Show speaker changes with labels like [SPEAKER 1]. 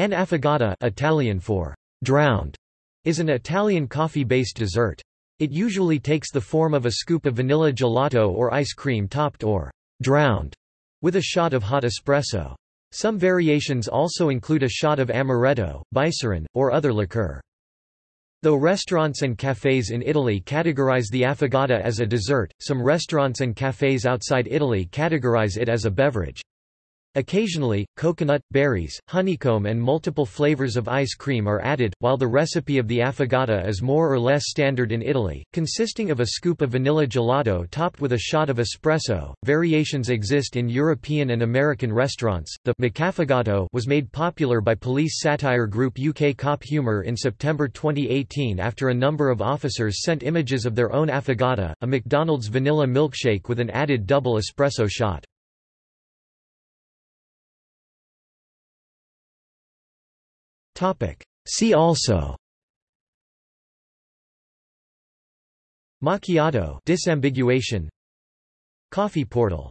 [SPEAKER 1] An affogato Italian for drowned is an Italian coffee-based dessert. It usually takes the form of a scoop of vanilla gelato or ice cream topped or drowned with a shot of hot espresso. Some variations also include a shot of amaretto, bicerin, or other liqueur. Though restaurants and cafés in Italy categorize the affogato as a dessert, some restaurants and cafés outside Italy categorize it as a beverage. Occasionally, coconut, berries, honeycomb and multiple flavors of ice cream are added, while the recipe of the affogato is more or less standard in Italy, consisting of a scoop of vanilla gelato topped with a shot of espresso. Variations exist in European and American restaurants. The McAffogato was made popular by police satire group UK Cop Humor in September 2018 after a number of officers sent images of their own affogato, a McDonald's vanilla milkshake with an added double espresso shot. See also. Macchiato disambiguation. Coffee portal